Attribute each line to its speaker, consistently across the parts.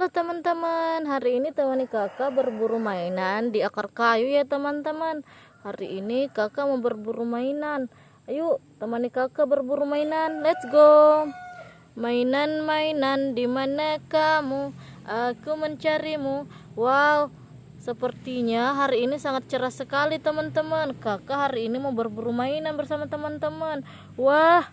Speaker 1: Halo teman-teman, hari ini temani kakak berburu mainan di akar kayu ya teman-teman. Hari ini kakak mau berburu mainan. Ayo temani kakak berburu mainan, let's go. Mainan-mainan di mana kamu? Aku mencarimu. Wow, sepertinya hari ini sangat cerah sekali teman-teman. Kakak hari ini mau berburu mainan bersama teman-teman. Wah,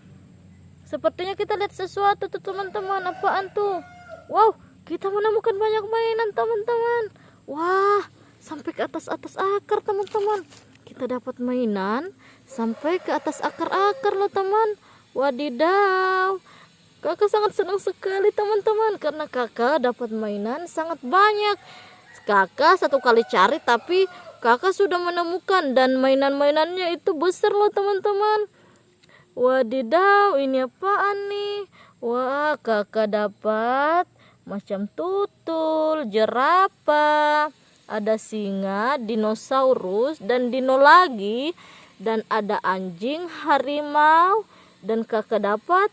Speaker 1: sepertinya kita lihat sesuatu tuh teman-teman. Apaan tuh? Wow, kita menemukan banyak mainan teman-teman. Wah sampai ke atas-atas akar teman-teman. Kita dapat mainan sampai ke atas akar-akar loh teman. Wadidaw. Kakak sangat senang sekali teman-teman karena kakak dapat mainan sangat banyak. Kakak satu kali cari tapi kakak sudah menemukan dan mainan-mainannya itu besar loh teman-teman. Wadidaw ini apaan nih? Wah kakak dapat macam tutul, jerapah, ada singa, dinosaurus, dan dino lagi, dan ada anjing, harimau, dan kakak dapat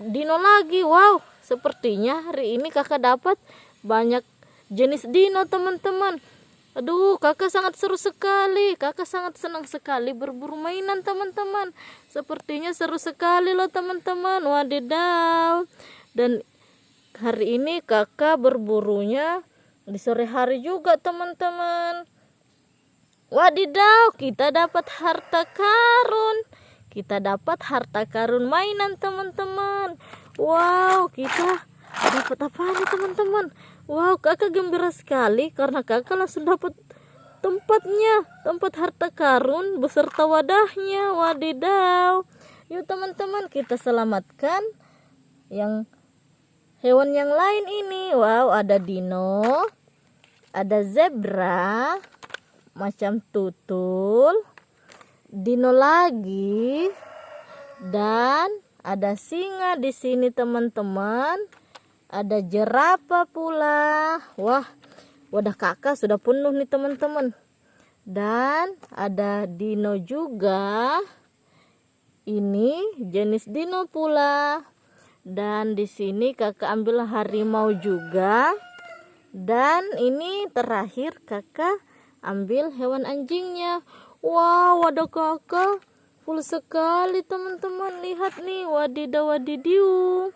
Speaker 1: dino lagi. Wow, sepertinya hari ini kakak dapat banyak jenis dino teman-teman. Aduh, kakak sangat seru sekali. Kakak sangat senang sekali berburu mainan teman-teman. Sepertinya seru sekali loh teman-teman. Wadidaw. Dan hari ini kakak berburunya di sore hari juga teman-teman. Wadidaw kita dapat harta karun. Kita dapat harta karun mainan teman-teman. Wow kita dapat apa nih teman-teman? Wow kakak gembira sekali karena kakak langsung dapat tempatnya tempat harta karun beserta wadahnya. Wadidaw. Yuk teman-teman kita selamatkan yang hewan yang lain ini. Wow ada dino ada zebra macam tutul dino lagi dan ada singa di sini teman-teman. Ada jerapah pula. Wah wadah kakak sudah penuh nih teman-teman. Dan ada dino juga. Ini jenis dino pula dan di sini kakak ambil harimau juga. Dan ini terakhir kakak ambil hewan anjingnya. Wow ada kakak. Full sekali teman-teman. Lihat nih wadidaw wadidiu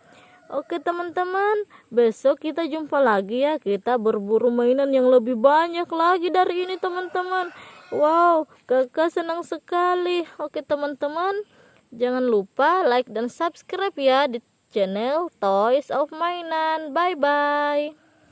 Speaker 1: oke teman-teman. Besok kita jumpa lagi ya. Kita berburu mainan yang lebih banyak lagi dari ini teman-teman. Wow kakak senang sekali. Oke teman-teman. Jangan lupa like dan subscribe ya di channel Toys of Mainan. Bye-bye.